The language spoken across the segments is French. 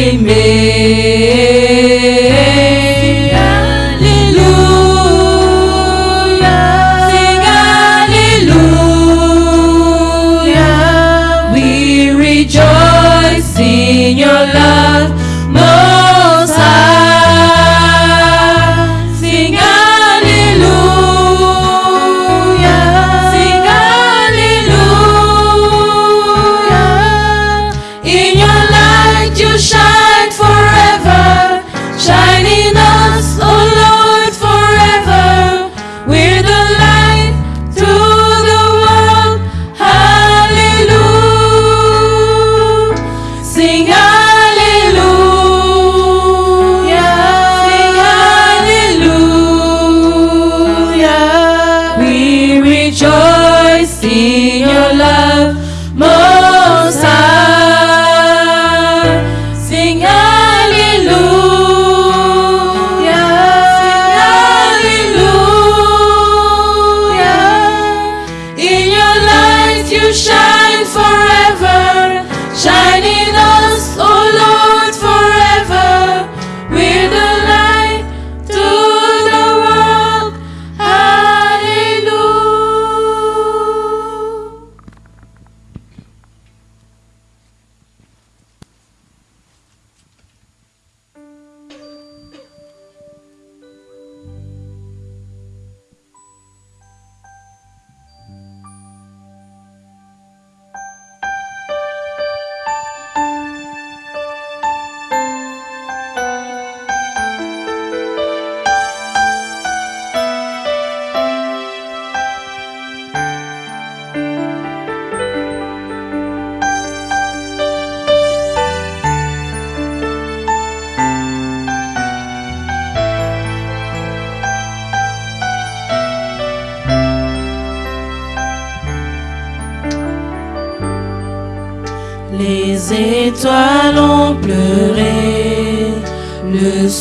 we made.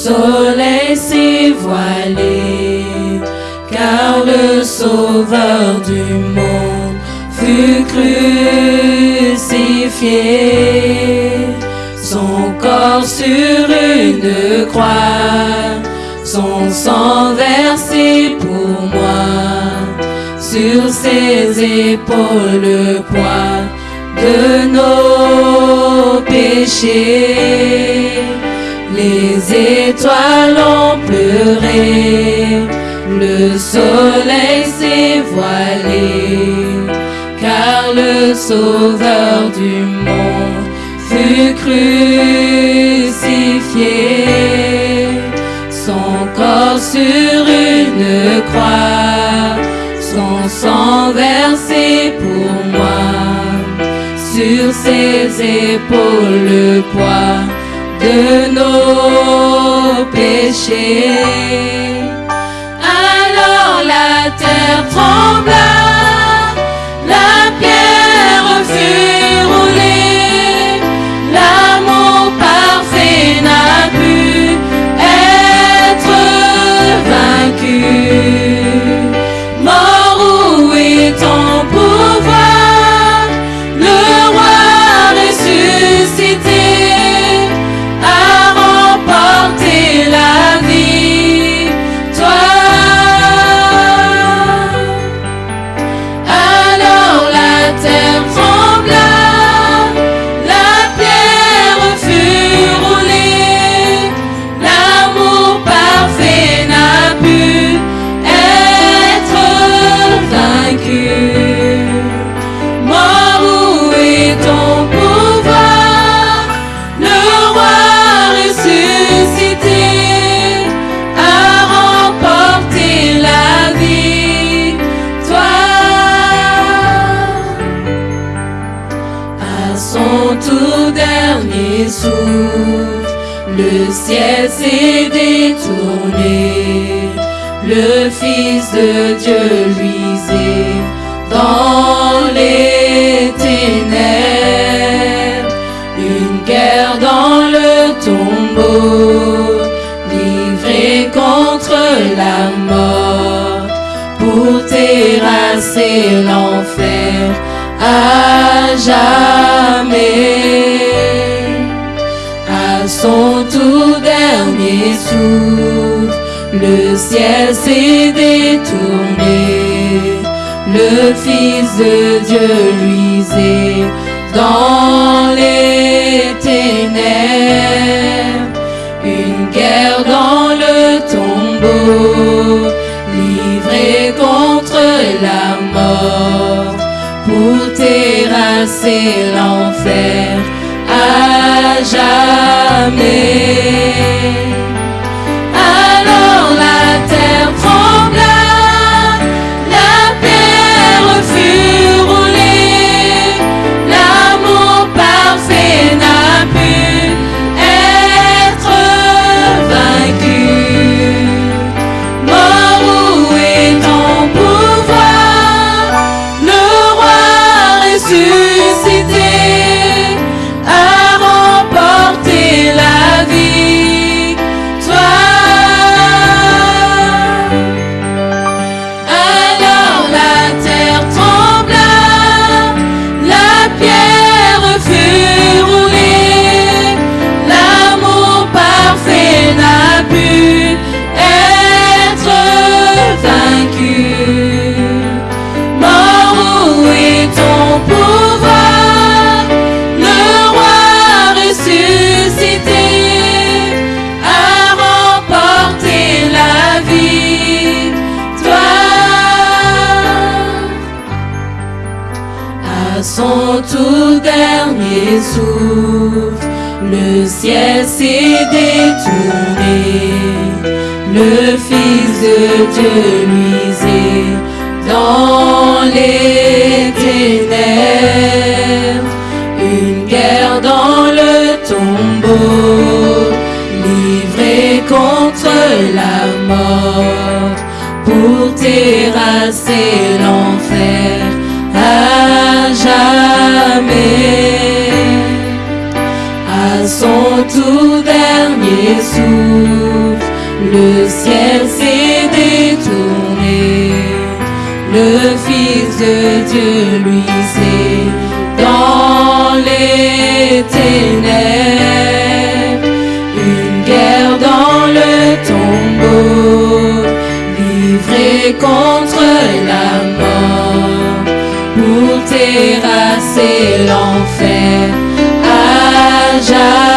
Soleil s'est voilé, car le sauveur du monde fut crucifié. Son corps sur une croix, son sang versé pour moi, sur ses épaules le poids de nos péchés. Les étoiles ont pleuré, le soleil s'est voilé, car le sauveur du monde fut crucifié. Son corps sur une croix, son sang versé pour moi. Sur ses épaules le poids de nos péchés. Alors la terre trembla, la pierre fut le ciel s'est détourné. Le Fils de Dieu luisait dans les ténèbres. Une guerre dans le tombeau, livré la mort, pour terrasser l'enfer à jamais. Le ciel s'est détourné. Le Fils de Dieu luisait dans les ténèbres. Une guerre dans le tombeau, livrée contre la mort, pour terrasser l'enfer jamais. Le Fils de Dieu luisait dans les ténèbres. Une guerre dans le tombeau, livrée contre la mort, pour terrasser l'enfer à jamais. À son tout dernier souffle, le ciel s'est détourné. Le Fils de Dieu luisait dans les ténèbres. Une guerre dans le tombeau, livrée contre la mort, pour terrasser l'enfer à.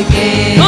Again.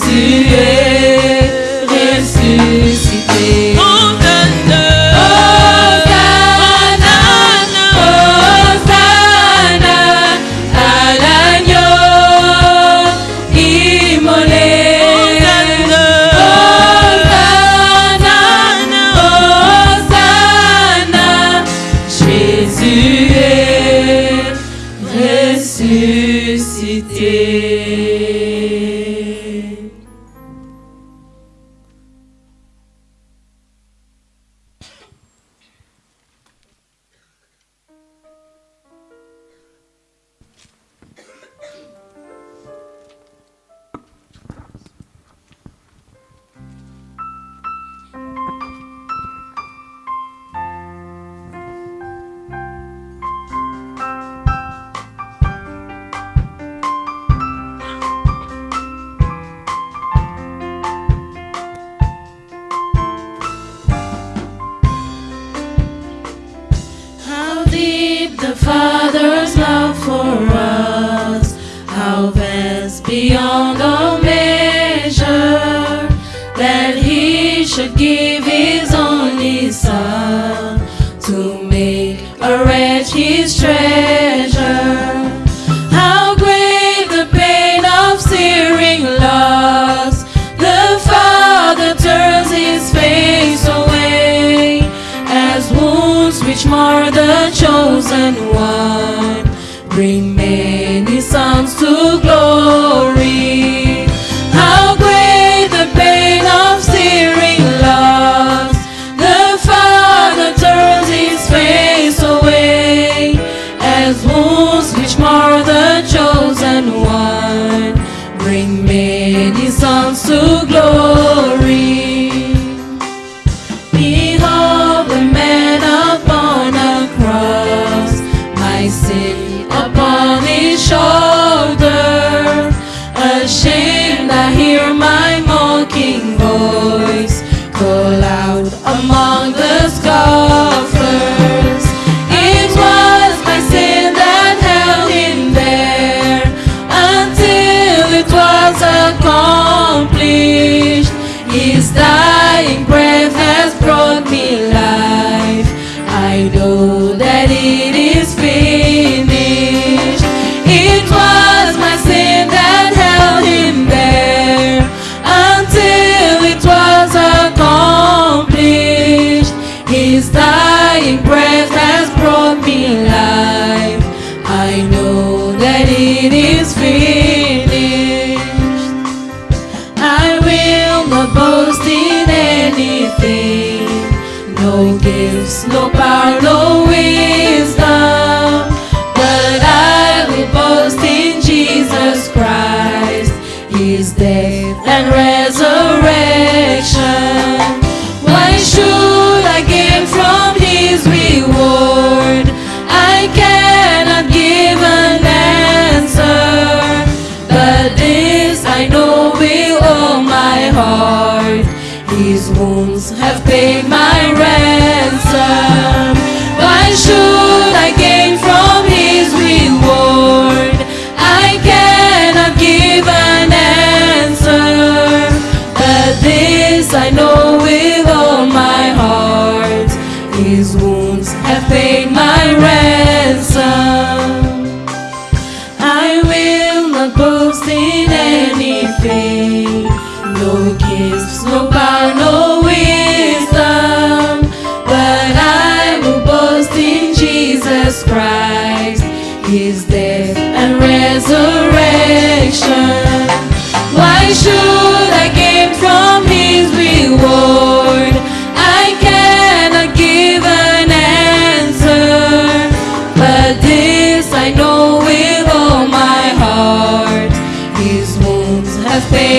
喜悦 no power, no wisdom. But I will boast in Jesus Christ, His death and resurrection. Why should I gain from His reward? I cannot give an answer, but this I know with all my heart. His wounds have paid my fe.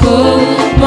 sacou